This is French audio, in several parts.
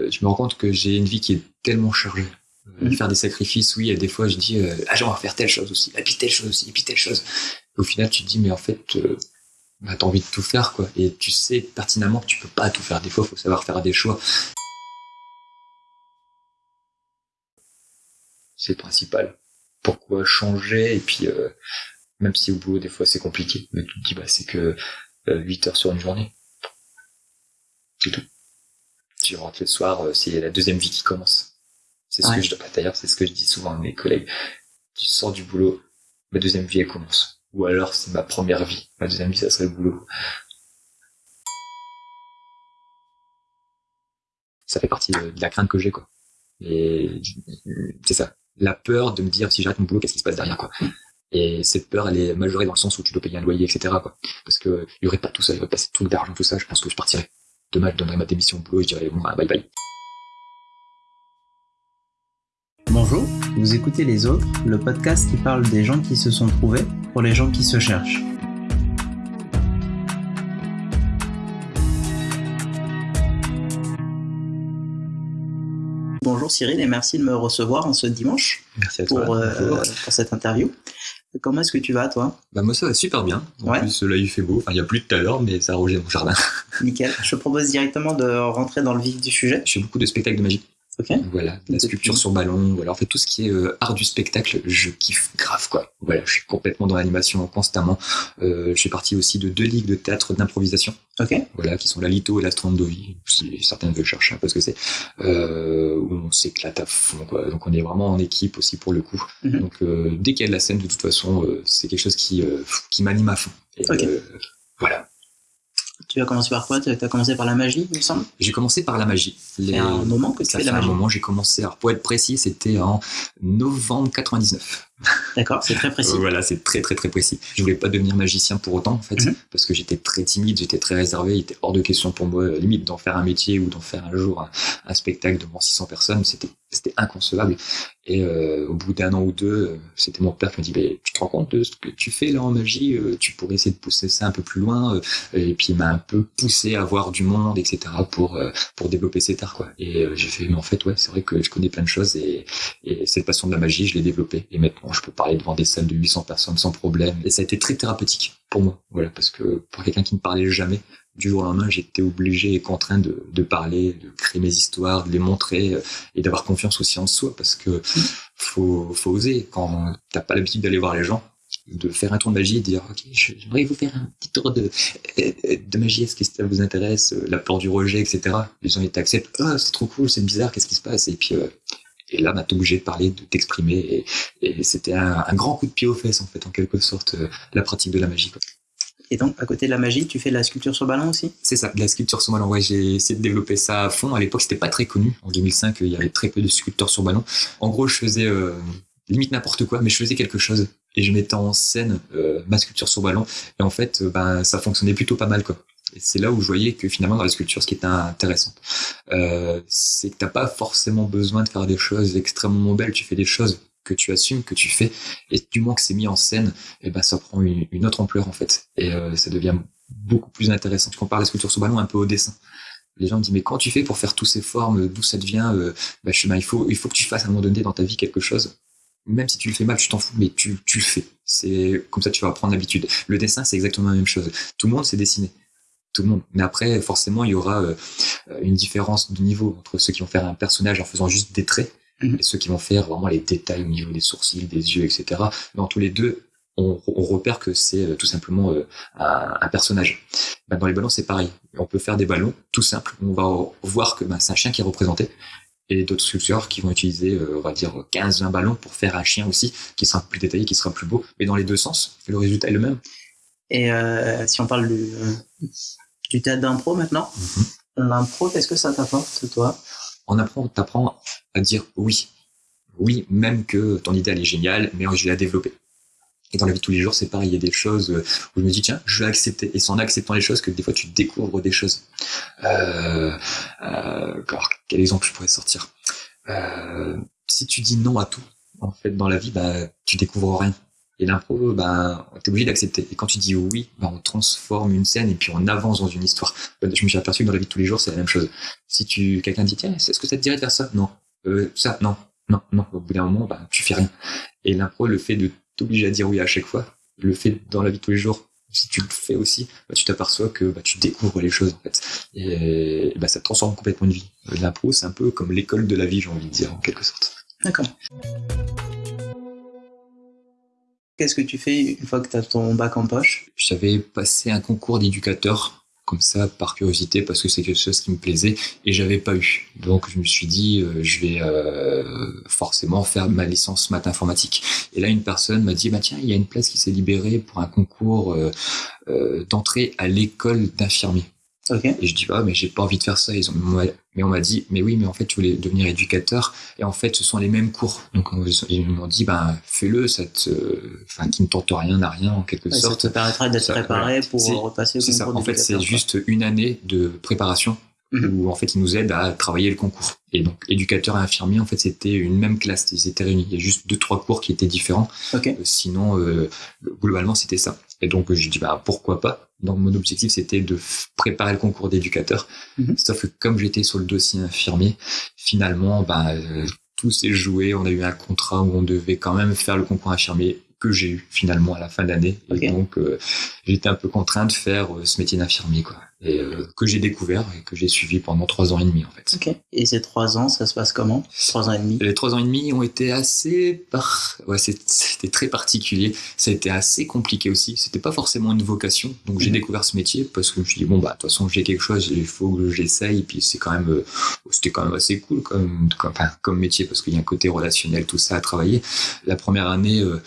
Euh, je me rends compte que j'ai une vie qui est tellement chargée. Euh, Mhm. Faire des sacrifices, oui, et des fois je dis, euh, ah j'aimerais faire telle chose aussi, et puis telle chose aussi, et puis telle chose. Et au final, tu te dis, mais en fait, euh, bah, t'as envie de tout faire, quoi. Et tu sais pertinemment que tu peux pas tout faire. Des fois, faut savoir faire des choix. C'est le principal. Pourquoi changer? Et puis, euh, même si au boulot, des fois, c'est compliqué, mais tu te dis, bah, c'est que euh, 8 heures sur une journée. C'est tout. Tu rentres le soir, euh, c'est la deuxième vie qui commence. C'est ce Ouais. que je, d'ailleurs, c'est ce que je dis souvent à mes collègues. Tu sors du boulot, ma deuxième vie, elle commence. Ou alors, c'est ma première vie. Ma deuxième vie, ça serait le boulot. Ça fait partie de, de la crainte que j'ai, quoi. Et c'est ça. La peur de me dire, si j'arrête mon boulot, qu'est-ce qui se passe derrière, quoi. Et cette peur, elle est majorée dans le sens où tu dois payer un loyer, etc., quoi. Parce que il y aurait pas tout ça, il y aurait pas ce truc d'argent, tout ça, je pense que je partirais. Demain, je donnerais ma démission au boulot et je dirais, bon, bah, bye bye. Bonjour, vous écoutez Les Autres, le podcast qui parle des gens qui se sont trouvés pour les gens qui se cherchent. Bonjour Cyril et merci de me recevoir en ce dimanche Merci à toi. pour, euh, pour cette interview. Comment est-ce que tu vas toi? Bah, moi, ça va super bien. En Ouais. plus, là, il fait beau. Enfin, il y a plus tout à l'heure, mais ça a arrosé mon jardin. Nickel. Je te propose directement de rentrer dans le vif du sujet. Je fais beaucoup de spectacles de magie. Ok Voilà, la sculpture sur ballon, voilà, en fait tout ce qui est euh, art du spectacle, je kiffe grave quoi. Voilà, je suis complètement dans l'animation constamment. Euh, je fais partie aussi de deux ligues de théâtre d'improvisation, Ok. voilà, qui sont la Lito et la Strandovi, si certains veulent chercher un peu ce que c'est, euh, où on s'éclate à fond quoi. Donc on est vraiment en équipe aussi pour le coup. Mhm. Donc euh, dès qu'il y a de la scène, de toute façon, euh, c'est quelque chose qui euh, qui m'anime à fond. Et, euh, voilà. Tu as commencé par quoi? Tu as commencé par la magie, il me semble? J'ai commencé par la magie. Les- un moment que tu Ça fais de la un magie. moment, j'ai commencé. Alors pour être précis, c'était en novembre 99. D'accord, c'est très précis. Euh, Voilà, c'est très très très précis. Je voulais pas devenir magicien pour autant en fait, Mhm. parce que j'étais très timide, j'étais très réservé. Il était hors de question pour moi, euh, limite d'en faire un métier ou d'en faire un jour un, un spectacle devant 600 personnes, c'était c'était inconcevable. Et euh, au bout d'un an ou deux, euh, c'était mon père qui me dit "Mais tu te rends compte de ce que tu fais là en magie Tu pourrais essayer de pousser ça un peu plus loin." Et puis il m'a un peu poussé à voir du monde, etc. pour pour développer cet art quoi. Et euh, j'ai fait "Mais en fait ouais, c'est vrai que je connais plein de choses et et cette passion de la magie, je l'ai développée. Et maintenant, je peux parler devant des salles de 800 personnes sans problème. Et ça a été très thérapeutique pour moi. Voilà, parce que pour quelqu'un qui ne parlait jamais, du jour au lendemain, j'étais obligé et contraint de, parler, de créer mes histoires, de les montrer euh, et d'avoir confiance aussi en soi. Parce que faut, oser quand t'as pas l'habitude d'aller voir les gens de faire un tour de magie et de dire ok j'aimerais vous faire un petit tour de euh, de magie est-ce que ça vous intéresse Euh, la peur du rejet etc les gens ils t'acceptent ah c'est trop cool c'est bizarre qu'est-ce qui se passe? Et puis et là, bah, t'es obligé de parler, de t'exprimer, et, et c'était un, un grand coup de pied aux fesses, en fait, en quelque sorte, euh, la pratique de la magie. quoi. Et donc, à côté de la magie, tu fais de la sculpture sur ballon aussi? C'est ça, de la sculpture sur ballon. Ouais, j'ai essayé de développer ça à fond. À l'époque, c'était pas très connu. En 2005, il y avait très peu de sculpteurs sur ballon. En gros, je faisais euh, limite n'importe quoi, mais je faisais quelque chose. Et je mettais en scène euh, ma sculpture sur ballon. Et en fait, euh, ben, ça fonctionnait plutôt pas mal, quoi. Et c'est là où je voyais que finalement, dans la sculpture, ce qui était intéressant, euh, c'est que t'as pas forcément besoin de faire des choses extrêmement belles. Tu fais des choses que tu assumes, que tu fais, et du moment que c'est mis en scène, et ben ça prend une, autre ampleur en fait, et euh, ça devient beaucoup plus intéressant. Je compare la sculpture sur ballon un peu au dessin. Les gens me disent mais quand tu fais pour faire toutes ces formes, d'où ça devient euh, bah, je ben, il faut il faut que tu fasses à un moment donné dans ta vie quelque chose. Même si tu le fais mal, tu t'en fous, mais tu, tu le fais. C'est comme ça tu vas prendre l'habitude. Le dessin c'est exactement la même chose. Tout le monde sait dessiner. Tout le monde. Mais après, forcément, il y aura euh, une différence de niveau entre ceux qui vont faire un personnage en faisant juste des traits Mhm. et ceux qui vont faire vraiment les détails au niveau des sourcils, des yeux, etc. Dans tous les deux, on, on repère que c'est euh, tout simplement euh, un, un personnage. Ben, dans les ballons, c'est pareil. On peut faire des ballons tout simples. On va voir que ben, c'est un chien qui est représenté. Et d'autres sculpteurs qui vont utiliser, euh, on va dire, 15-20 ballons pour faire un chien aussi, qui sera plus détaillé, qui sera plus beau. Mais dans les deux sens, le résultat est le même. Et euh, si on parle du, du théâtre d'impro maintenant, l'impro, qu'est-ce que ça t'apporte, toi On apprend, t'apprends à dire oui. Oui, même que ton idée elle est géniale, mais je vais la développer. Et dans la vie de tous les jours, c'est pareil. Il y a des choses euh, où je me dis, tiens, je vais accepter. Et c'est en acceptant les choses que des fois tu découvres des choses. Euh, euh, alors, quel exemple je pourrais sortir? Euh, Si tu dis non à tout, en fait, dans la vie, bah, tu découvres rien. Et l'impro, ben, t'es obligé d'accepter. Et quand tu dis oui, ben, on transforme une scène et puis on avance dans une histoire. Je me suis aperçu que dans la vie de tous les jours, c'est la même chose. Si tu, quelqu'un dit, tiens, est-ce que ça te dirait de faire ça? Non. Euh, ça, non. Non, non. Au bout d'un moment, ben, tu fais rien. Et l'impro, le fait de t'obliger à dire oui à chaque fois, le fait dans la vie de tous les jours, si tu le fais aussi, bah, tu t'aperçois que bah, tu découvres les choses en fait. Et, bah, ça transforme complètement une vie. L'impro, c'est un peu comme l'école de la vie, j'ai envie de dire, en quelque sorte. D'accord. Qu'est-ce que tu fais une fois que tu as ton bac en poche? J'avais passé un concours d'éducateur comme ça par curiosité parce que c'est quelque chose qui me plaisait et j'avais pas eu. Donc je me suis dit euh, je vais euh, forcément faire ma licence maths informatique. Et là une personne m'a dit bah tiens il y a une place qui s'est libérée pour un concours euh, d'entrée à l'école d'infirmiers. Et je dis ah mais j'ai pas envie de faire ça. Ils ont, mais on m'a dit mais oui mais en fait tu voulais devenir éducateur et en fait ce sont les mêmes cours. Donc ils m'ont dit ben fais-le, ça te, enfin qui ne tente rien à rien en quelque sorte. Ça te permettra d'être préparé pour repasser au concours. C'est ça. En fait c'est juste une année de préparation mhm. où en fait ils nous aident à travailler le concours. Et donc éducateur et infirmier en fait c'était une même classe, ils étaient réunis. Il y a juste deux trois cours qui étaient différents. Okay. Euh, sinon euh, globalement c'était ça. Et donc j'ai dit bah pourquoi pas? Donc mon objectif c'était de préparer le concours d'éducateur. Mhm. Sauf que comme j'étais sur le dossier infirmier, finalement, bah, euh, tout s'est joué. On a eu un contrat où on devait quand même faire le concours infirmier que j'ai eu finalement à la fin de l'année. Et donc euh, j'étais un peu contraint de faire euh, ce métier d'infirmier quoi et euh, que j'ai découvert et que j'ai suivi pendant trois ans et demi en fait. Ok. Et ces trois ans, ça se passe comment? Trois ans et demi? Les trois ans et demi ont été assez par, ouais, c'était très particulier. Ça a été assez compliqué aussi. C'était pas forcément une vocation. Donc j'ai mhm. découvert ce métier parce que je me suis dit bon bah de toute façon j'ai quelque chose, il faut que j'essaye. Puis c'est quand même, euh, c'était quand même assez cool comme, comme, enfin, comme métier parce qu'il y a un côté relationnel tout ça à travailler. La première année, euh,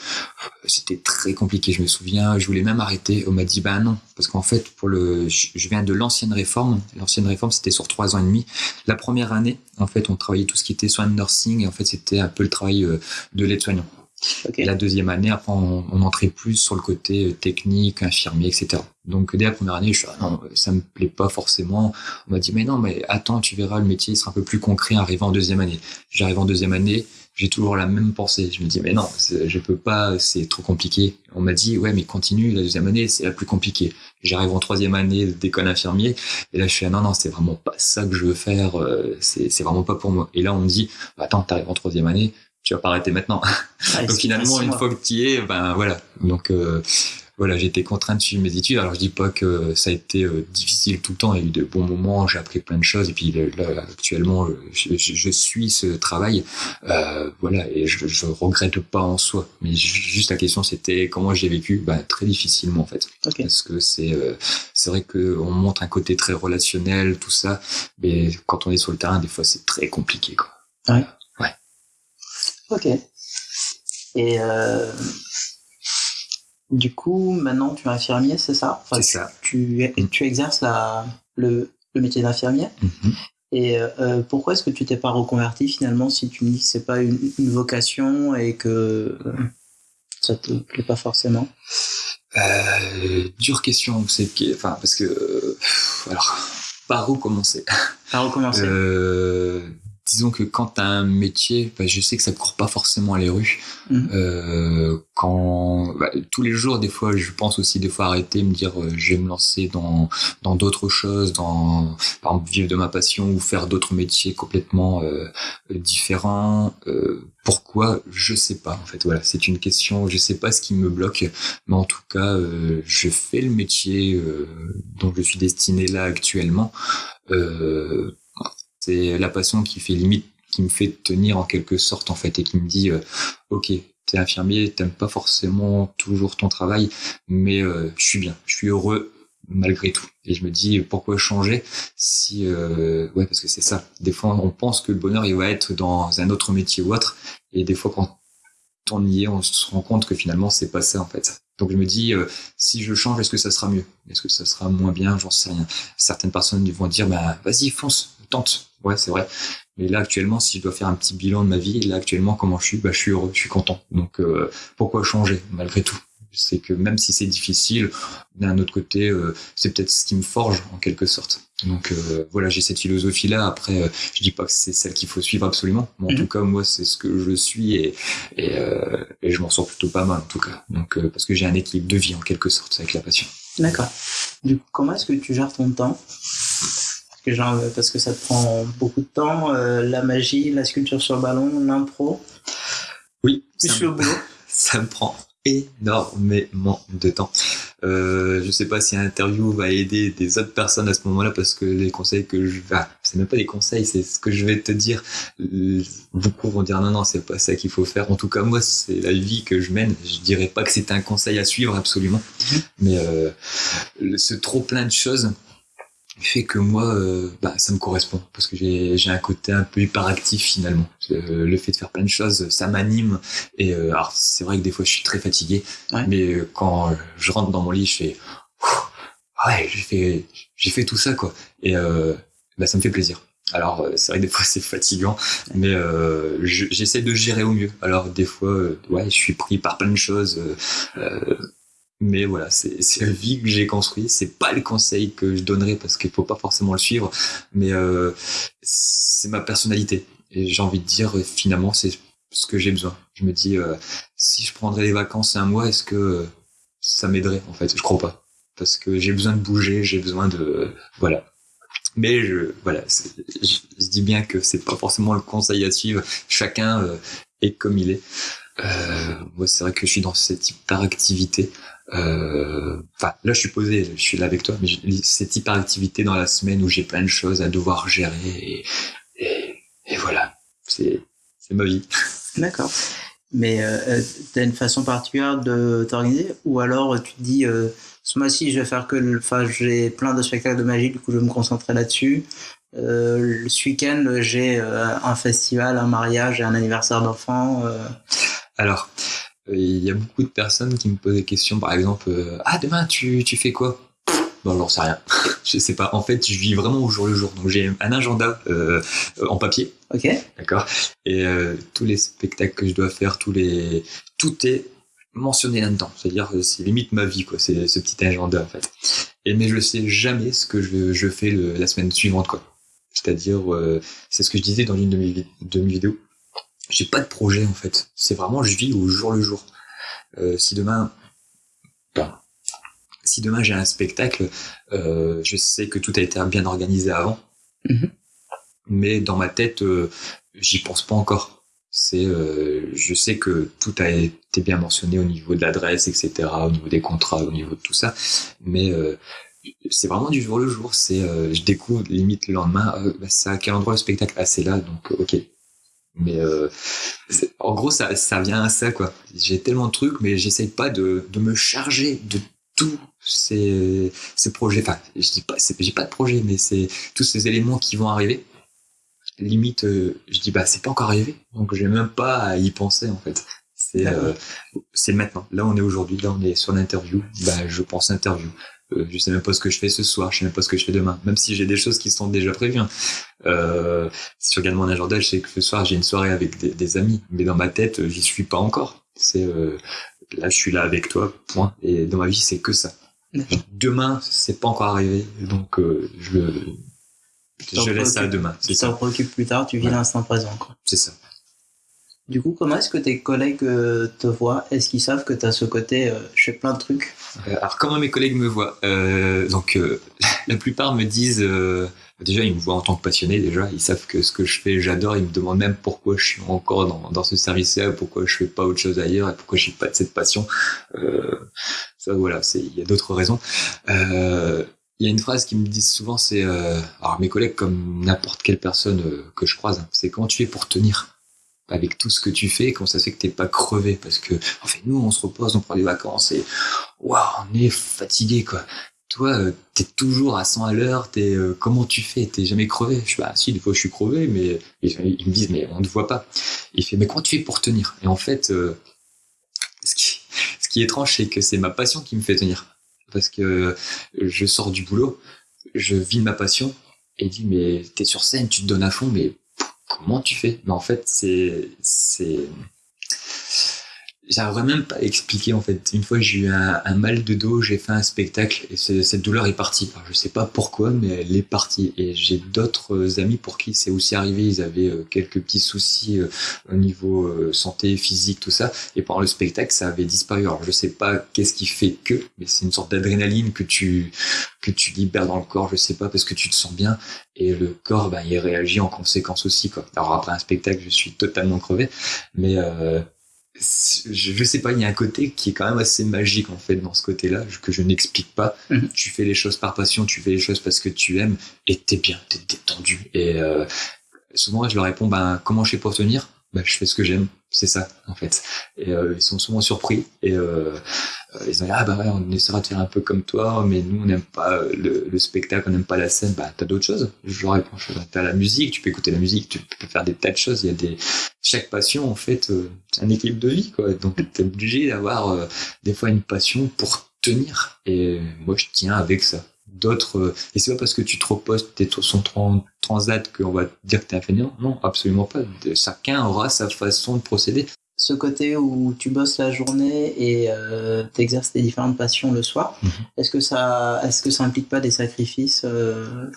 c'était très compliqué. Je me souviens, je voulais même arrêter. On m'a dit bah non parce qu'en fait pour le, je viens de l'ancienne réforme. L'ancienne réforme, c'était sur trois ans et demi. La première année, en fait, on travaillait tout ce qui était soins de nursing et en fait, c'était un peu le travail euh, de l'aide-soignant. La deuxième année, après, on, entrait plus sur le côté euh, technique, infirmier, etc. Donc, dès la première année, je suis, ah non, ça me plaît pas forcément. On m'a dit, mais non, mais attends, tu verras, le métier sera un peu plus concret arrivant en deuxième année. J'arrive en deuxième année, j'ai toujours la même pensée. Je me dis, mais non, je peux pas, c'est trop compliqué. On m'a dit, ouais, mais continue, la deuxième année, c'est la plus compliquée. J'arrive en troisième année d'école infirmier, et là, je suis, ah, non, non, c'est vraiment pas ça que je veux faire, euh, c'est vraiment pas pour moi. Et là, on me dit, bah, attends, t'arrives en troisième année, tu vas pas arrêter maintenant. Ah, Donc finalement, une fois que tu y es, ben voilà. Donc, euh, voilà, j'ai été contraint de suivre mes études. Alors je dis pas que ça a été euh, difficile tout le temps. Il y a eu de bons moments, j'ai appris plein de choses. Et puis là, actuellement, euh, je, je, suis ce travail, euh, voilà, et je, je regrette pas en soi. Mais juste la question, c'était comment j'ai vécu? Bah, très difficilement en fait, parce que c'est euh, c'est vrai que on montre un côté très relationnel, tout ça, mais quand on est sur le terrain, des fois, c'est très compliqué, quoi. Ouais. Ouais. Ok. Et euh, du coup, maintenant, tu es infirmier, c'est ça? C'est ça. Tu, tu exerces la, le, le métier d'infirmier. Mm-hmm. Et euh, pourquoi est-ce que tu t'es pas reconverti finalement si tu me dis que c'est pas une, une, vocation et que euh, ça te plaît pas forcément? Euh, Dure question, c'est enfin parce que alors par où commencer? Par où commencer? Disons que quand t'as un métier, bah, je sais que ça court pas forcément les rues. Mmh. Euh, quand bah, tous les jours, des fois, je pense aussi des fois arrêter, me dire, euh, je vais me lancer dans dans d'autres choses, dans par exemple vivre de ma passion ou faire d'autres métiers complètement euh, différents. Euh, pourquoi? Je sais pas. En fait, voilà, c'est une question. Je sais pas ce qui me bloque, mais en tout cas, euh, je fais le métier dont je suis destiné là actuellement. Euh, c'est la passion qui fait limite, qui me fait tenir en quelque sorte en fait et qui me dit, euh, ok, t'es infirmier, t'aimes pas forcément toujours ton travail, mais euh, je suis bien, je suis heureux malgré tout. Et je me dis pourquoi changer si euh, ouais parce que c'est ça. Des fois on pense que le bonheur il va être dans un autre métier ou autre, et des fois quand on y est, on se rend compte que finalement c'est pas ça en fait. Donc je me dis, euh, si je change, est-ce que ça sera mieux? Est-ce que ça sera moins bien? J'en sais rien. Certaines personnes vont dire, bah vas-y, fonce, tente. Ouais, c'est vrai. Mais là actuellement, si je dois faire un petit bilan de ma vie, là actuellement, comment je suis Bah je suis heureux, je suis content. Donc euh, pourquoi changer malgré tout? C'est que même si c'est difficile, d'un autre côté, euh, c'est peut-être ce qui me forge en quelque sorte. Donc euh, voilà, j'ai cette philosophie-là. Après, euh, je dis pas que c'est celle qu'il faut suivre absolument, mais en Mhm. tout cas, moi, c'est ce que je suis et et, et je m'en sors plutôt pas mal en tout cas. Donc parce que j'ai un équilibre de vie en quelque sorte avec la passion. D'accord. Du coup, comment est-ce que tu gères ton temps? Que, euh, parce que ça te prend beaucoup de temps, euh, la magie, la sculpture sur ballon, l'impro, Oui, plus ça le me, boulot. ça me prend énormément de temps. Euh, je sais pas si l'interview va aider des autres personnes à ce moment-là parce que les conseils que je ah, c'est même pas des conseils, c'est ce que je vais te dire. Beaucoup vont dire non non, c'est pas ça qu'il faut faire. En tout cas moi, c'est la vie que je mène. Je dirais pas que c'est un conseil à suivre absolument, Mhm. mais euh, ce trop plein de choses fait que moi, euh, bah, ça me correspond parce que j'ai j'ai un côté un peu hyperactif finalement. Euh, le fait de faire plein de choses, ça m'anime. Et euh, alors c'est vrai que des fois je suis très fatigué, Ouais. mais euh, quand je rentre dans mon lit, je fais ouais, j'ai fait j'ai fait tout ça quoi. Et euh, bah, ça me fait plaisir. Alors c'est vrai que des fois c'est fatigant, mais euh, je- j'essaie de gérer au mieux. Alors des fois, ouais, je suis pris par plein de choses. Mais voilà, c'est la vie que j'ai construite. C'est pas le conseil que je donnerais parce qu'il faut pas forcément le suivre, mais euh, c'est ma personnalité. Et j'ai envie de dire, finalement, c'est ce que j'ai besoin. Je me dis, euh, si je prendrais les vacances un mois, est-ce que ça m'aiderait En fait, je crois pas, parce que j'ai besoin de bouger, j'ai besoin de voilà. Mais je voilà, je, dis bien que c'est pas forcément le conseil à suivre. Chacun euh, est comme il est. Moi, c'est vrai que je suis dans cette hyperactivité. Enfin, là, je suis posé, je suis là avec toi, mais cette hyperactivité dans la semaine où j'ai plein de choses à devoir gérer et, et, et voilà, c'est ma vie. D'accord. Mais euh, tu as une façon particulière de t'organiser ou alors euh, tu te dis euh, ce mois-ci je vais faire que le... enfin j'ai plein de spectacles de magie du coup je vais me concentrer là-dessus. Euh, ce week-end j'ai euh, un festival, un mariage et un anniversaire d'enfant. euh. Alors, euh, il y a beaucoup de personnes qui me posent des questions, par exemple, euh, ah demain tu, tu fais quoi? Bon, j'en sais rien. je sais pas. En fait, je vis vraiment au jour le jour. Donc j'ai un agenda euh, euh, en papier, Ok. d'accord, et euh, tous les spectacles que je dois faire, tous les, tout est mentionné là-dedans. C'est-à-dire, euh, c'est limite ma vie, quoi. C'est ce petit agenda en fait. Et mais je sais jamais ce que je, je fais le- la semaine suivante, quoi. C'est-à-dire, euh, c'est ce que je disais dans une de mes, de mes vidéos. J'ai pas de projet en fait. C'est vraiment, je vis au jour le jour. Euh, si demain, ben, si demain j'ai un spectacle, euh, je sais que tout a été bien organisé avant, Mhm. mais dans ma tête, euh, j'y pense pas encore. C'est, je sais que tout a été bien mentionné au niveau de l'adresse, etc., au niveau des contrats, au niveau de tout ça, mais c'est vraiment du jour le jour. C'est, je découvre limite le lendemain, bah, c'est à quel endroit le spectacle? Ah, c'est là, donc ok. Mais euh, en gros, ça, ça vient à ça, quoi. J'ai tellement de trucs, mais j'essaye pas de, de me charger de tous ces, ces projets. Enfin, je dis pas, j'ai pas de projet, mais c'est tous ces éléments qui vont arriver. Limite, euh, je dis bah c'est pas encore arrivé, donc j'ai même pas à y penser en fait. C'est euh, c'est maintenant. Là, on est aujourd'hui. Là, on est sur l'interview. Bah, je pense interview. Euh, je sais même pas ce que je fais ce soir. Je sais même pas ce que je fais demain. Même si j'ai des choses qui sont déjà prévues. hein. Euh, si je regarde mon agenda, je sais que ce soir j'ai une soirée avec des, des amis, mais dans ma tête, euh, j'y suis pas encore. C'est euh, là, je suis là avec toi, point. Et dans ma vie, c'est que ça. Demain, c'est pas encore arrivé, donc euh, je laisse ça demain. Tu t'en préoccupes plus tard, tu vis Ouais. l'instant présent. Quoi. C'est ça. Du coup, comment est-ce que tes collègues euh, te voient? Est-ce qu'ils savent que tu ce côté euh, je fais plein de trucs? Euh, alors comment mes collègues me voient? Euh, Donc la plupart me disent déjà ils me voient en tant que passionné déjà. Ils savent que ce que je fais j'adore. Ils me demandent même pourquoi je suis encore dans, dans ce service-là pourquoi je fais pas autre chose ailleurs et pourquoi j'ai pas de cette passion. Ça voilà il y a d'autres raisons. Il y a une phrase qui me disent souvent c'est alors mes collègues comme n'importe quelle personne que je croise hein, c'est comment tu fais pour tenir? Avec tout ce que tu fais, comment ça se fait que t'es pas crevé Parce que, en fait, nous, on se repose, on prend des vacances et, waouh, on est fatigué, quoi. Toi, euh, t'es toujours à 100 à l'heure, t'es, euh, comment tu fais? T'es jamais crevé? Je suis, bah, si, des fois, je suis crevé, mais ils, me disent, mais on ne voit pas. Il fait, mais comment tu fais pour tenir? Et en fait, euh, ce qui, ce qui est étrange, c'est que c'est ma passion qui me fait tenir. Parce que je sors du boulot, je vis ma passion, et il dit, mais t'es sur scène, tu te donnes à fond, mais comment tu fais? Mais en fait, c'est, j'arriverais même pas à expliquer en fait. Une fois j'ai eu un, mal de dos, j'ai fait un spectacle et cette douleur est partie. Alors, je sais pas pourquoi, mais elle est partie. Et j'ai d'autres amis pour qui c'est aussi arrivé. Ils avaient euh, quelques petits soucis euh, au niveau euh, santé, physique, tout ça. Et pendant le spectacle, ça avait disparu. Alors je sais pas qu'est-ce qui fait que, mais c'est une sorte d'adrénaline que tu que tu libères dans le corps. Je sais pas parce que tu te sens bien et le corps, ben, il réagit en conséquence aussi quoi. Alors après un spectacle, je suis totalement crevé, mais euh, je, sais pas, il y a un côté qui est quand même assez magique en fait dans ce côté-là que je n'explique pas. Mhm. Tu fais les choses par passion, tu fais les choses parce que tu aimes et t'es bien, t'es détendu. Et euh, souvent je leur réponds, ben comment je fais pour tenir? Ben je fais ce que j'aime, c'est ça en fait. Et euh, ils sont souvent surpris et euh, euh, ils ont dit ah bah ouais on essaiera de faire un peu comme toi mais nous on n'aime pas le, le, spectacle on n'aime pas la scène. Bah t'as d'autres choses. Je leur réponds t'as la musique tu peux écouter la musique tu peux faire des tas de choses. Il y a des chaque passion en fait euh, c'est un équilibre de vie quoi. Donc t'es obligé d'avoir euh, des fois une passion pour tenir. Et moi je tiens avec ça d'autres et c'est pas parce que tu te reposes t'es son transat qu'on va dire que t'es un fainéant non absolument pas chacun aura sa façon de procéder ce côté où tu bosses la journée et euh, tu exerces tes différentes passions le soir, mhm. est-ce que ça est-ce que ça implique pas des sacrifices euh?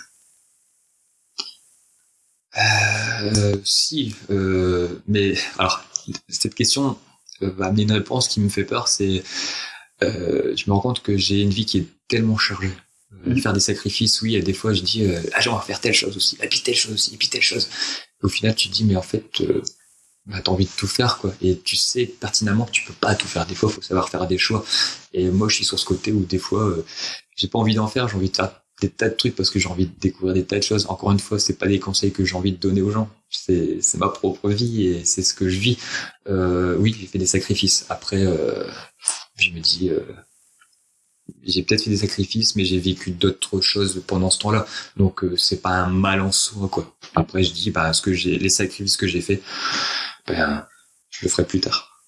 Euh, Si, euh, mais alors cette question va amener une réponse qui me fait peur, c'est je me rends compte que j'ai une vie qui est tellement chargée. Mhm. Faire des sacrifices, oui, et des fois je dis ah j'ai envie de faire telle chose aussi, et puis telle chose aussi, et puis telle chose. au final tu te dis mais en fait bah, t'as envie de tout faire quoi. Et tu sais pertinemment que tu peux pas tout faire. Des fois faut savoir faire des choix. Et moi je suis sur ce côté où des fois euh, j'ai pas envie d'en faire j'ai envie de faire des tas de trucs parce que j'ai envie de découvrir des tas de choses. Encore une fois c'est pas des conseils que j'ai envie de donner aux gens. C'est c'est ma propre vie et c'est ce que je vis. Euh, oui j'ai fait des sacrifices. Après euh, je me dis euh, j'ai peut-être fait des sacrifices, mais j'ai vécu d'autres choses pendant ce temps-là. Donc euh, c'est pas un mal en soi, quoi. Après je dis, bah ce que j'ai, les sacrifices que j'ai fait, ben, je le ferai plus tard.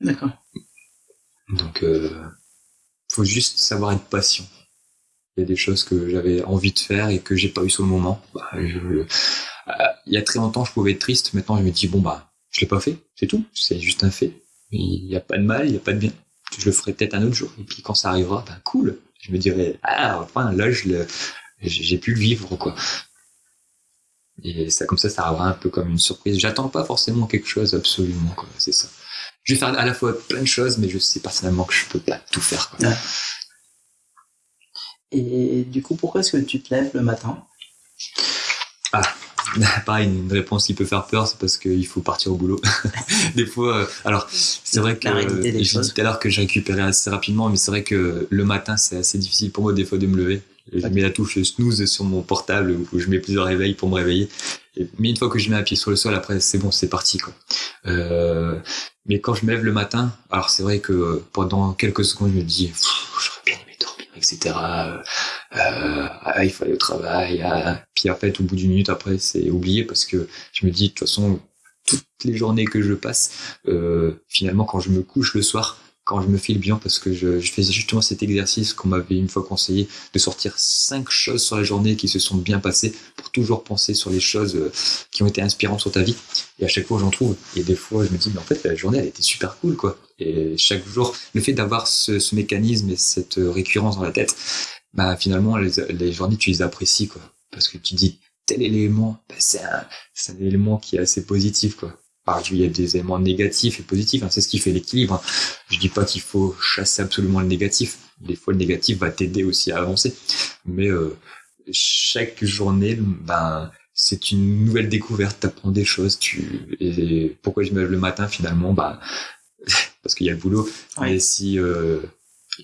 D'accord. Donc, euh, faut juste savoir être patient. Il y a des choses que j'avais envie de faire et que j'ai pas eu sur le moment. Bah, euh, il y a très longtemps, je pouvais être triste. Maintenant, je me dis bon bah, je l'ai pas fait, c'est tout. C'est juste un fait. Il n'y a pas de mal, il n'y a pas de bien. Je le ferai peut-être un autre jour. Et puis quand ça arrivera, ben cool. Je me dirai ah enfin là je le, j'ai pu le vivre quoi. Et ça, comme ça, ça arrivera un peu comme une surprise. J'attends pas forcément quelque chose absolument, quoi. C'est ça. Je vais faire à la fois plein de choses, mais je sais personnellement que je peux pas tout faire, quoi. Et du coup, pourquoi est-ce que tu te lèves le matin? Ah, pareil, une réponse qui peut faire peur, c'est parce qu'il faut partir au boulot. des fois, euh, alors c'est vrai que j'ai dit tout à l'heure que j'ai récupéré assez rapidement, mais c'est vrai que le matin, c'est assez difficile pour moi des fois de me lever. Je mets la touche snooze sur mon portable où je mets plusieurs réveils pour me réveiller. mais une fois que je mets un pied sur le sol, après c'est bon, c'est parti quoi. Euh, mais quand je me lève le matin, alors c'est vrai que pendant quelques secondes je me dis, j'aurais etc. Euh, ah, il faut aller au travail. Ah. Puis en fait, au bout d'une minute après, c'est oublié parce que je me dis de toute façon toutes les journées que je passe, euh, finalement quand je me couche le soir, quand je me file bien parce que je, je faisais justement cet exercice qu'on m'avait une fois conseillé de sortir cinq choses sur la journée qui se sont bien passées pour toujours penser sur les choses euh, qui ont été inspirantes sur ta vie. Et à chaque fois, j'en trouve. Et des fois, je me dis, mais en fait, la journée, elle était super cool, quoi. Et chaque jour, le fait d'avoir ce, mécanisme et cette récurrence dans la tête, bah, finalement, les, les journées, tu les apprécies, quoi. Parce que tu dis, tel élément, bah, c'est un, un élément qui est assez positif, quoi il y a des éléments négatifs et positifs, hein, c'est ce qui fait l'équilibre. Hein. Je dis pas qu'il faut chasser absolument le négatif. Des fois, le négatif va t'aider aussi à avancer. Mais euh, chaque journée, ben, c'est une nouvelle découverte. T'apprends des choses. Tu et pourquoi je me lève le matin finalement, bah parce qu'il y a le boulot. Et si euh,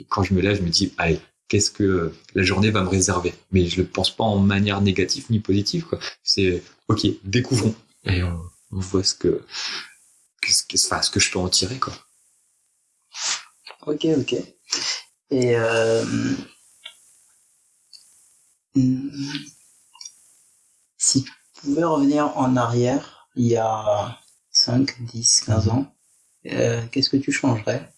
quand je me lève, je me dis, allez, qu'est-ce que la journée va me réserver? Mais je le pense pas en manière négative ni positive. Quoi. C'est ok, découvrons. Et on, on voit ce que, enfin, ce que je peux en tirer, quoi. Ok, ok. Et euh, si tu pouvais revenir en arrière, il y a 5, 10, 15 ans, euh, qu'est-ce que tu changerais?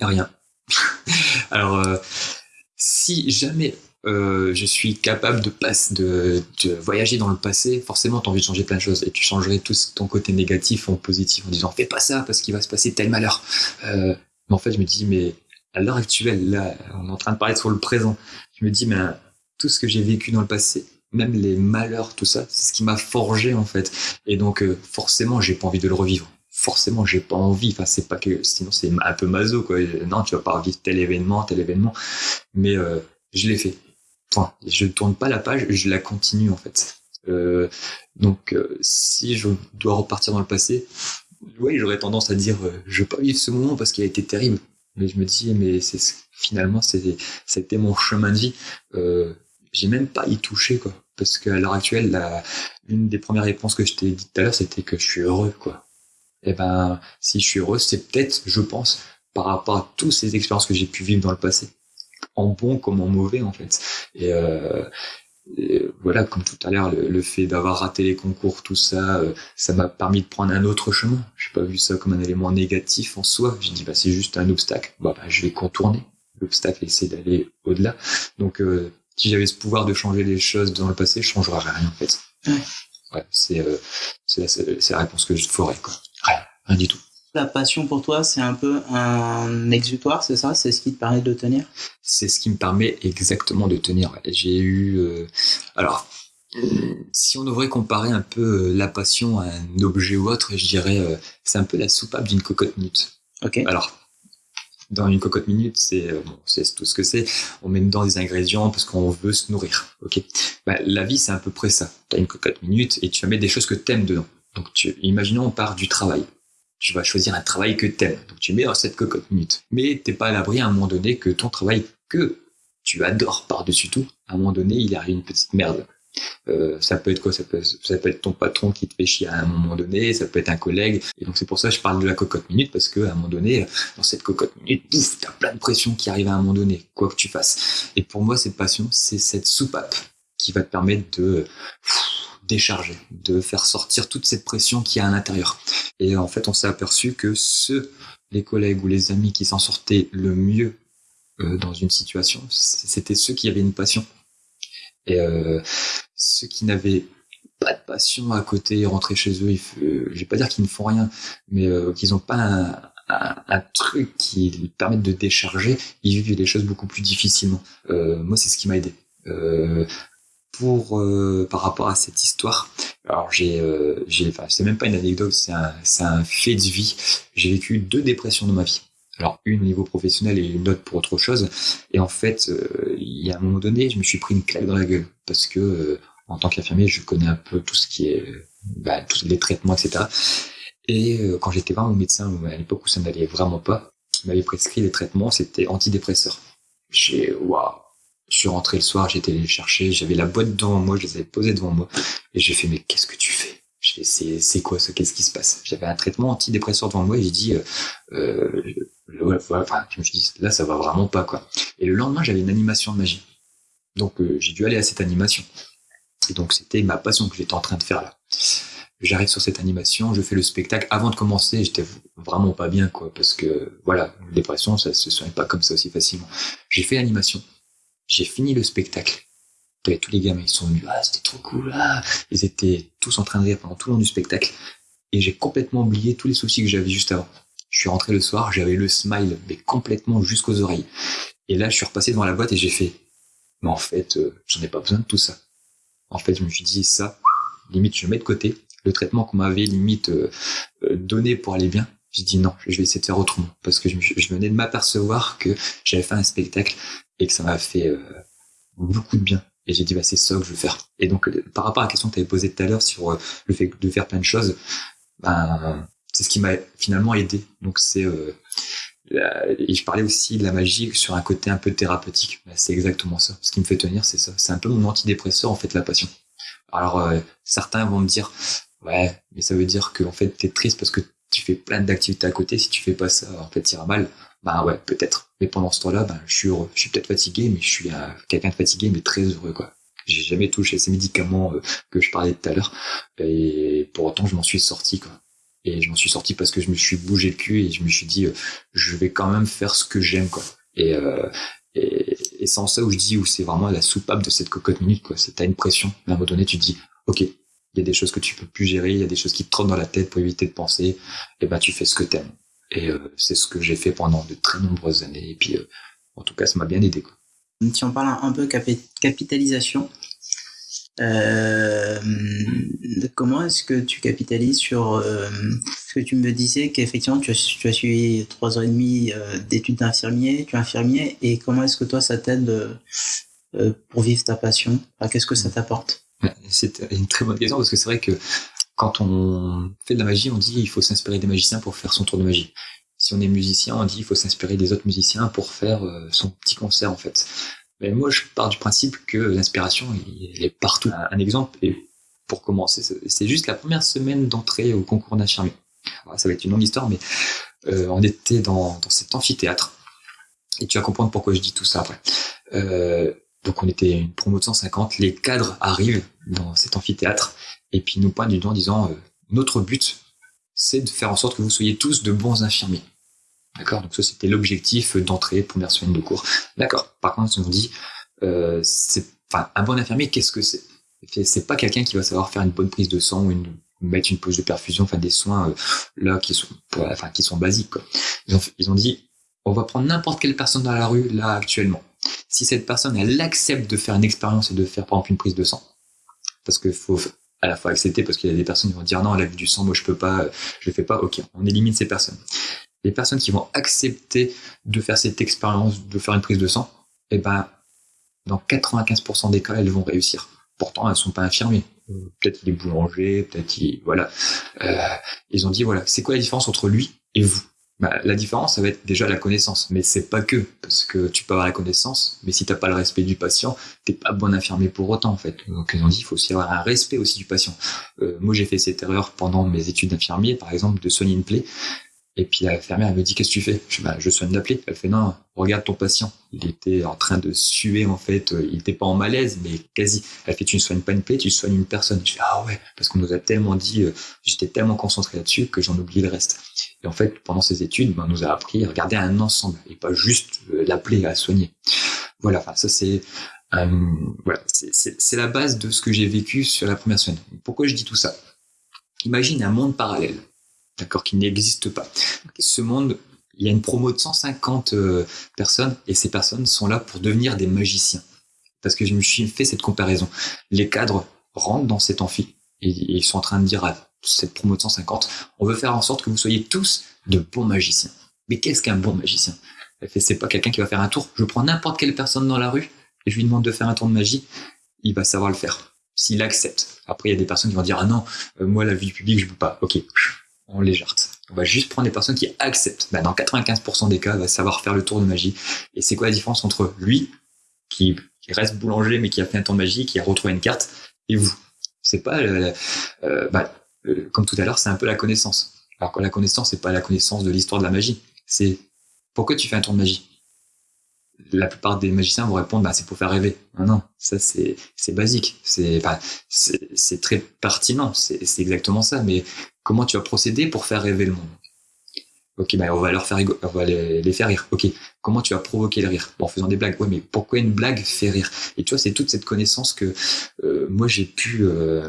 Rien. Alors, euh, si jamais euh, je suis capable de, voyager dans le passé, forcément, tu as envie de changer plein de choses et tu changerais tout ton côté négatif en positif en disant fais pas ça parce qu'il va se passer tel malheur. Euh, mais en fait, je me dis, mais à l'heure actuelle, là, on est en train de parler sur le présent. Je me dis, mais tout ce que j'ai vécu dans le passé, même les malheurs, tout ça, c'est ce qui m'a forgé en fait. Et donc, euh, forcément, j'ai pas envie de le revivre forcément j'ai pas envie enfin c'est pas que sinon c'est un peu maso quoi non tu vas pas revivre tel événement tel événement mais euh, je l'ai fait enfin je tourne pas la page je la continue en fait. Euh, donc euh, si je dois repartir dans le passé oui j'aurais tendance à dire euh, je veux pas vivre ce moment parce qu'il a été terrible. Mais je me dis mais c'est finalement c'était mon chemin de vie. Euh, j'ai même pas y touché quoi. Parce qu'à l'heure actuelle la, une des premières réponses que je t'ai dit tout à l'heure c'était que je suis heureux quoi. Et eh ben, si je suis heureux, c'est peut-être, je pense, par rapport à toutes ces expériences que j'ai pu vivre dans le passé, en bon comme en mauvais en fait. Et, euh, voilà, comme tout à l'heure, le, fait d'avoir raté les concours, tout ça, euh, ça m'a permis de prendre un autre chemin. J'ai pas vu ça comme un élément négatif en soi. J'ai dit bah c'est juste un obstacle. Bah, bah je vais contourner l'obstacle et essayer d'aller au-delà. Donc euh, si j'avais ce pouvoir de changer les choses dans le passé, je changerais rien en fait. Ouais, c'est euh, c'est la, la réponse que je ferais quoi. Rien, du tout. La passion pour toi, c'est un peu un exutoire, c'est ça? C'est ce qui te permet de tenir? C'est ce qui me permet exactement de tenir. J'ai eu... Euh, alors, si on devrait comparer un peu euh, la passion à un objet ou autre, je dirais euh, c'est un peu la soupape d'une cocotte minute. Ok. Alors, dans une cocotte minute, c'est bon, c'est tout ce que c'est. On met dedans des ingrédients parce qu'on veut se nourrir. Ok? Bah, la vie, c'est à peu près ça. Tu as une cocotte minute et tu vas mettre des choses que tu aimes dedans. Donc, tu, imaginons, on part du travail tu vas choisir un travail que t'aimes. Donc tu mets dans cette cocotte minute. Mais t'es pas à l'abri à un moment donné que ton travail que tu adores par-dessus tout, à un moment donné, il arrive une petite merde. Euh, ça peut être quoi? Ça peut, être ton patron qui te fait chier à un moment donné, ça peut être un collègue. Et donc c'est pour ça que je parle de la cocotte minute parce que à un moment donné, dans cette cocotte minute, pouf, t'as plein de pression qui arrive à un moment donné, quoi que tu fasses. Et pour moi, cette passion, c'est cette soupape qui va te permettre de décharger, de faire sortir toute cette pression qui y a à l'intérieur. Et en fait, on s'est aperçu que ceux, les collègues ou les amis qui s'en sortaient le mieux euh, dans une situation, c'était ceux qui avaient une passion. Et euh, ceux qui n'avaient pas de passion à côté, rentrer chez eux, il je vais pas dire qu'ils ne font rien, mais euh, qu'ils n'ont pas un, truc qui les permette de décharger, ils vivent les choses beaucoup plus difficilement. Euh, moi, c'est ce qui m'a aidé. Euh, pour euh, par rapport à cette histoire. Alors j'ai euh, c'est même pas une anecdote, c'est un un fait de vie. J'ai vécu deux dépressions dans ma vie. Alors une au niveau professionnel et une autre pour autre chose. Et en fait, euh, il y a un moment donné, je me suis pris une claque dans la gueule parce que euh, en tant qu'infirmier, je connais un peu tout ce qui est bah, tous les traitements, etc. Et quand j'étais voir mon médecin à l'époque où ça n'allait vraiment pas, il m'avait prescrit les traitements, c'était antidépresseurs. J'ai waouh je suis rentré le soir, j'ai été les chercher, j'avais la boîte devant moi, je les avais posées devant moi, et j'ai fait mais qu'est-ce que tu fais? C'est quoi ça Qu'est-ce qui se passe? J'avais un traitement antidépresseur devant moi et j'ai dit euh, euh, enfin, je me suis dit là ça va vraiment pas quoi. Et le lendemain j'avais une animation de magie, donc euh, j'ai dû aller à cette animation. Et donc c'était ma passion que j'étais en train de faire là. J'arrive sur cette animation, je fais le spectacle. Avant de commencer, j'étais vraiment pas bien quoi, parce que voilà, une dépression ça se soigne pas comme ça aussi facilement. J'ai fait l'animation j'ai fini le spectacle. Et tous les gamins, ils sont venus, ah, c'était trop cool, ah. Ils étaient tous en train de rire pendant tout le long du spectacle. Et j'ai complètement oublié tous les soucis que j'avais juste avant. Je suis rentré le soir, j'avais le smile, mais complètement jusqu'aux oreilles. Et là, je suis repassé devant la boîte et j'ai fait, mais en fait, euh, j'en ai pas besoin de tout ça. En fait, je me suis dit, ça, limite, je mets de côté. Le traitement qu'on m'avait limite euh, euh, donné pour aller bien, j'ai dit non, je vais essayer de faire autrement. Parce que je, je venais de m'apercevoir que j'avais fait un spectacle et que ça m'a fait euh, beaucoup de bien. Et j'ai dit, bah, c'est ça que je veux faire. Et donc, euh, par rapport à la question que tu avais posée tout à l'heure sur euh, le fait de faire plein de choses, ben, c'est ce qui m'a finalement aidé. Donc, c'est, et je parlais aussi de la magie sur un côté un peu thérapeutique. Ben, c'est exactement ça. Ce qui me fait tenir, c'est ça. C'est un peu mon antidépresseur, en fait, la passion. Alors, certains vont me dire, ouais, mais ça veut dire que, en fait, t'es triste parce que tu fais plein d'activités à côté. Si tu fais pas ça, en fait, iras mal. Ben ouais, peut-être. Mais pendant ce temps-là, ben, je suis peut-être fatigué, mais je suis quelqu'un de fatigué, mais très heureux, quoi. J'ai jamais touché ces médicaments euh, que je parlais tout à l'heure. Et pour autant, je m'en suis sorti, quoi. Et je m'en suis sorti parce que je me suis bougé le cul et je me suis dit, euh, je vais quand même faire ce que j'aime, quoi. Et, euh, et, Et sans ça, où je dis, où c'est vraiment la soupape de cette cocotte minute, quoi. C'est, t'as une pression. À un moment donné, tu te dis, OK, il y a des choses que tu peux plus gérer, il y a des choses qui te trottent dans la tête pour éviter de penser. Et ben, tu fais ce que t'aimes. Et euh, c'est ce que j'ai fait pendant de très nombreuses années. Et puis, euh, en tout cas, ça m'a bien aidé, quoi. Si on parle un peu capitalisation, euh, comment est-ce que tu capitalises sur ce que tu me disais qu'effectivement tu as, tu as suivi trois ans et demi d'études d'infirmier, tu es infirmier et comment est-ce que toi ça t'aide pour vivre ta passion? Qu'est-ce que ça t'apporte? C'est une très bonne question parce que c'est vrai que quand on fait de la magie, on dit il faut s'inspirer des magiciens pour faire son tour de magie. Si on est musicien, on dit il faut s'inspirer des autres musiciens pour faire son petit concert en fait. Mais moi, je pars du principe que l'inspiration, elle est partout. Un exemple, pour commencer, c'est juste la première semaine d'entrée au concours d'infirmier. Ça va être une longue histoire, mais euh, on était dans, dans cet amphithéâtre. Et tu vas comprendre pourquoi je dis tout ça après. Euh, donc on était une promo de 150, les cadres arrivent dans cet amphithéâtre et puis nous pointent du doigt en disant euh, notre but c'est de faire en sorte que vous soyez tous de bons infirmiers. D'accord? Donc ça, c'était l'objectif d'entrée, première semaine de cours. D'accord. Par contre, on dit, euh, un bon infirmier, qu'est-ce que c'est? C'est pas quelqu'un qui va savoir faire une bonne prise de sang ou mettre une pause de perfusion, enfin des soins euh, là qui sont, enfin qui sont basiques. Ils, ont, ils ont dit, on va prendre n'importe quelle personne dans la rue là actuellement. Si cette personne elle accepte de faire une expérience et de faire par exemple une prise de sang, parce qu'il faut à la fois accepter parce qu'il y a des personnes qui vont dire non, elle a vu du sang, moi je peux pas, je le fais pas. Ok, on élimine ces personnes les personnes qui vont accepter de faire cette expérience, de faire une prise de sang, eh ben, dans 95% des cas, elles vont réussir. Pourtant, elles sont pas infirmées. Peut-être les boulangers, peut-être voilà. Euh, ils ont dit voilà, c'est quoi la différence entre lui et vous? Bah, la différence, ça va être déjà la connaissance, mais c'est pas que parce que tu peux avoir la connaissance, mais si t'as pas le respect du patient, t'es pas bon infirmier pour autant en fait. Donc ont dit, il faut aussi avoir un respect aussi du patient. Euh, moi, j'ai fait cette erreur pendant mes études d'infirmier, par exemple, de soigner une plaie. Et puis la fermière elle me dit qu'est-ce que tu fais? Je bah, je soigne la plaie. Elle fait non, regarde ton patient. Il était en train de suer en fait. Euh, il était pas en malaise, mais quasi. Elle fait tu ne soignes pas une plaie, tu soignes une personne. Je fais ah ouais, parce qu'on nous a tellement dit, euh, j'étais tellement concentré là-dessus que j'en oublie le reste. Et en fait, pendant ces études, ben, on nous a appris à regarder un ensemble et pas juste euh, la plaie à soigner. Voilà. Enfin ça c'est voilà, c'est la base de ce que j'ai vécu sur la première semaine. Pourquoi je dis tout ça? Imagine un monde parallèle d'accord, qui n'existe pas. Ce monde, il y a une promo de 150 euh, personnes et ces personnes sont là pour devenir des magiciens. Parce que je me suis fait cette comparaison. Les cadres rentrent dans cet amphi et, ils sont en train de dire à cette promo de 150, on veut faire en sorte que vous soyez tous de bons magiciens. Mais qu'est-ce qu'un bon magicien? C'est pas quelqu'un qui va faire un tour. Je prends n'importe quelle personne dans la rue et je lui demande de faire un tour de magie, il va savoir le faire. S'il accepte. Après, il y a des personnes qui vont dire, ah non, euh, moi, la vie publique, je peux pas. Ok, on légère. On va juste prendre des personnes qui acceptent. Bah, dans 95% des cas, elle va savoir faire le tour de magie. Et c'est quoi la différence entre lui, qui, reste boulanger mais qui a fait un tour de magie, qui a retrouvé une carte, et vous? C'est pas, euh, bah, euh, comme tout à l'heure, c'est un peu la connaissance. Alors que la connaissance, c'est pas la connaissance de l'histoire de la magie. C'est pourquoi tu fais un tour de magie? La plupart des magiciens vont répondre bah, c'est pour faire rêver. Non, non, ça c'est basique, c'est très pertinent, c'est exactement ça. Mais Comment tu vas procéder pour faire rêver le monde? Ok, ben on va faire les, faire rire. Ok, comment tu vas provoquer le rire? En faisant des blagues. Ouais, mais pourquoi une blague fait rire? Et tu vois, c'est toute cette connaissance que euh, moi j'ai pu euh,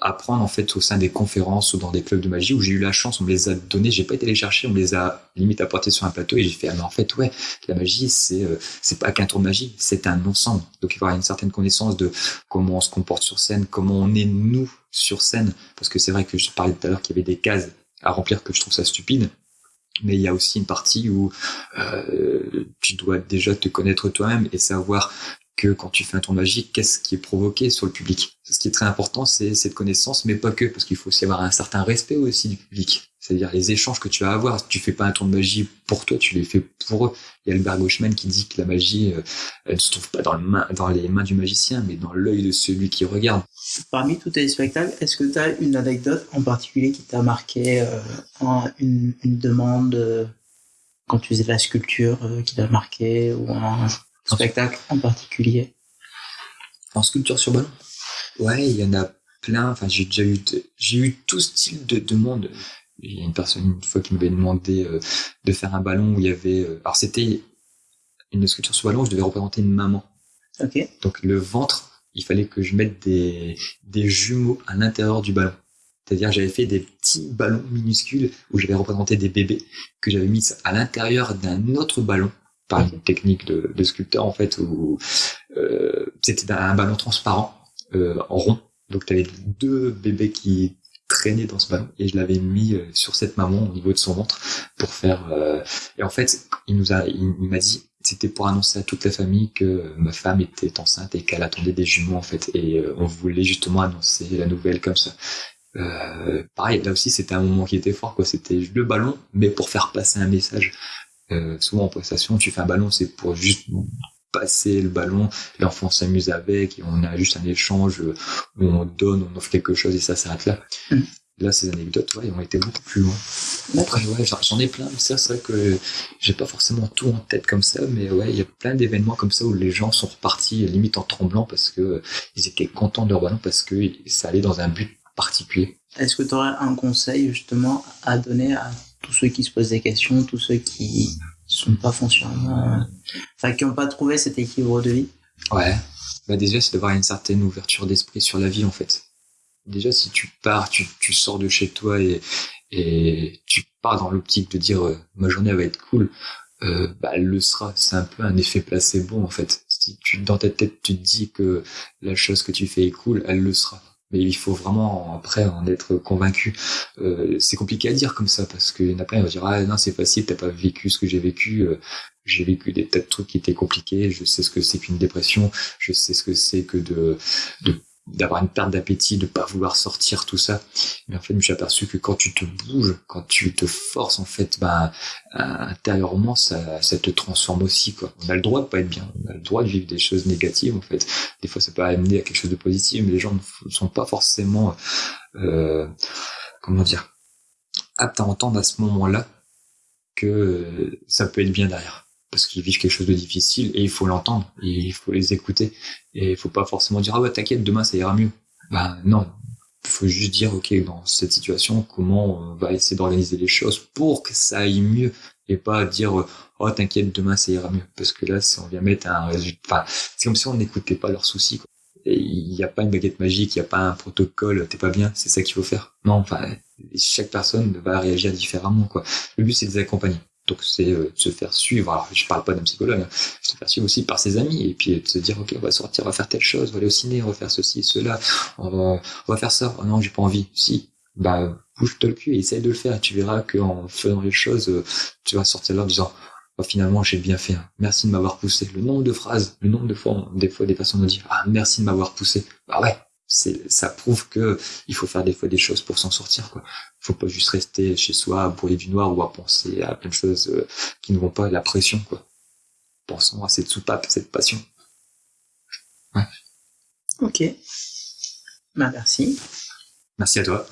apprendre en fait au sein des conférences ou dans des clubs de magie où j'ai eu la chance, on me les a donnés, j'ai pas été les chercher, on me les a limite apportés sur un plateau et j'ai fait ah mais en fait ouais, la magie c'est c'est pas qu'un tour de magie, c'est un ensemble. Donc il faut avoir une certaine connaissance de comment on se comporte sur scène, comment on est nous sur scène, parce que c'est vrai que je parlais tout à l'heure qu'il y avait des cases à remplir que je trouve ça stupide, mais il y a aussi une partie où euh, tu dois déjà te connaître toi-même et savoir que quand tu fais un tour magique, qu'est-ce qui est provoqué sur le public? Ce qui est très important, c'est cette connaissance, mais pas que, parce qu'il faut aussi avoir un certain respect aussi du public. C'est-à-dire les échanges que tu vas avoir. Tu fais pas un tour de magie pour toi, tu les fais pour eux. Il y a Albert Gauchman qui dit que la magie, euh, elle ne se trouve pas dans les mains du magicien, mais dans l'œil de celui qui regarde. Parmi tous tes spectacles, est-ce que tu as une anecdote en particulier qui t'a marqué, euh, une, demande euh, quand tu faisais de la sculpture qui t'a marqué, ou un spectacle en particulier En sculpture sur ballon Ouais, il y en a plein. Enfin, j'ai déjà eu, j'ai eu tout style de demande il y a une personne une fois qui m'avait demandé euh, de faire un ballon où il y avait euh, alors c'était une sculpture sur ballon, je devais représenter une maman. Ok. Donc le ventre, il fallait que je mette des, des jumeaux à l'intérieur du ballon. C'est-à-dire j'avais fait des petits ballons minuscules où j'avais représenté des bébés que j'avais mis à l'intérieur d'un autre ballon par une technique de, de sculpteur en fait où euh, c'était un ballon transparent euh, en rond. Donc tu avais deux bébés qui traînaient dans ce ballon et je l'avais mis euh, sur cette maman au niveau de son ventre pour faire euh, et en fait il nous a il, m'a dit c'était pour annoncer à toute la famille que ma femme était enceinte et qu'elle attendait des jumeaux en fait et on voulait justement annoncer la nouvelle comme ça euh, pareil, là aussi, c'était un moment qui était fort, quoi. C'était le ballon, mais pour faire passer un message. Euh, souvent en prestation, tu fais un ballon, c'est pour juste passer le ballon, l'enfant s'amuse avec, et on a juste un échange où on donne, on offre quelque chose et ça s'arrête là. Mm. Là, ces anecdotes, ouais, ont été beaucoup plus loin. Après, ouais, j'en- j'en ai plein, mais ça, c'est vrai que j'ai pas forcément tout en tête comme ça, mais ouais, il y a plein d'événements comme ça où les gens sont repartis limite en tremblant parce que euh, ils étaient contents de leur ballon parce que ça allait dans un but particulier. Est-ce que tu aurais un conseil justement à donner à tous ceux qui se posent des questions, tous ceux qui sont pas foncièrement, enfin qui n'ont pas trouvé cet équilibre de vie Ouais. Bah déjà, c'est d'avoir une certaine ouverture d'esprit sur la vie, en fait. Déjà, si tu pars, tu, tu sors de chez toi et, et tu pars dans l'optique de dire euh, ma journée va être cool, euh, bah elle le sera. C'est un peu un effet placebo, en fait. Si tu dans ta tête tu te dis que la chose que tu fais est cool, elle le sera. Mais il faut vraiment après en être convaincu. Euh, c'est compliqué à dire comme ça parce qu'il y en a plein qui vont dire ah non c'est facile, t'as pas vécu ce que j'ai vécu. Euh, j'ai vécu des tas de trucs qui étaient compliqués. Je sais ce que c'est qu'une dépression. Je sais ce que c'est que de de- d'avoir une perte d'appétit, de pas vouloir sortir, tout ça. Mais en fait, je me suis aperçu que quand tu te bouges, quand tu te forces, en fait, ben, intérieurement, ça, ça te transforme aussi, quoi. On a le droit de pas être bien. On a le droit de vivre des choses négatives, en fait. Des fois, ça peut amener à quelque chose de positif, mais les gens ne sont pas forcément, euh, comment dire, aptes à entendre à ce moment-là que euh, ça peut être bien derrière. Parce qu'ils vivent quelque chose de difficile et il faut l'entendre, il faut les écouter. Et il faut pas forcément dire, ah ouais, t'inquiète, demain ça ira mieux. Ben non, faut juste dire, ok, dans cette situation, comment on va essayer d'organiser les choses pour que ça aille mieux et pas dire, oh t'inquiète, demain ça ira mieux. Parce que là, si on vient mettre un résultat, enfin, c'est comme si on n'écoutait pas leurs soucis. Quoi. Il n'y a pas une baguette magique, il n'y a pas un protocole, t'es pas bien, c'est ça qu'il faut faire. Non, enfin, chaque personne va réagir différemment. Quoi. Le but, c'est de les accompagner. Donc c'est euh, se faire suivre. Alors je parle pas d'un psychologue, se faire suivre aussi par ses amis et puis de se dire ok on va sortir, on va faire telle chose, on va aller au ciné, on va faire ceci et cela, on va, faire ça. Oh non j'ai pas envie. Si bah bouge-toi le cul et essaye de le faire. Tu verras qu'en faisant les choses, euh, tu vas sortir là en disant oh, finalement j'ai bien fait. hein. Merci de m'avoir poussé. Le nombre de phrases, le nombre de fois, des fois des personnes nous disent ah merci de m'avoir poussé. Bah ouais. Ça prouve que il faut faire des fois des choses pour s'en sortir quoi faut pas juste rester chez soi à brûler du noir ou à penser à plein de choses euh, qui ne vont pas la pression quoi pensons à cette soupape cette passion Ok. Bah, merci. merci à toi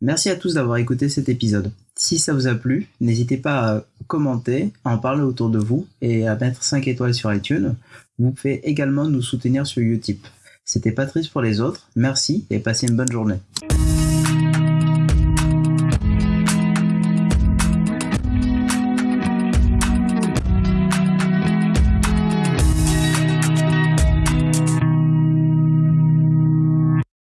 Merci à tous d'avoir écouté cet épisode. Si ça vous a plu, n'hésitez pas à commenter, à en parler autour de vous et à mettre 5 étoiles sur iTunes. Vous pouvez également nous soutenir sur Utip. C'était Patrice pour les autres. Merci et passez une bonne journée.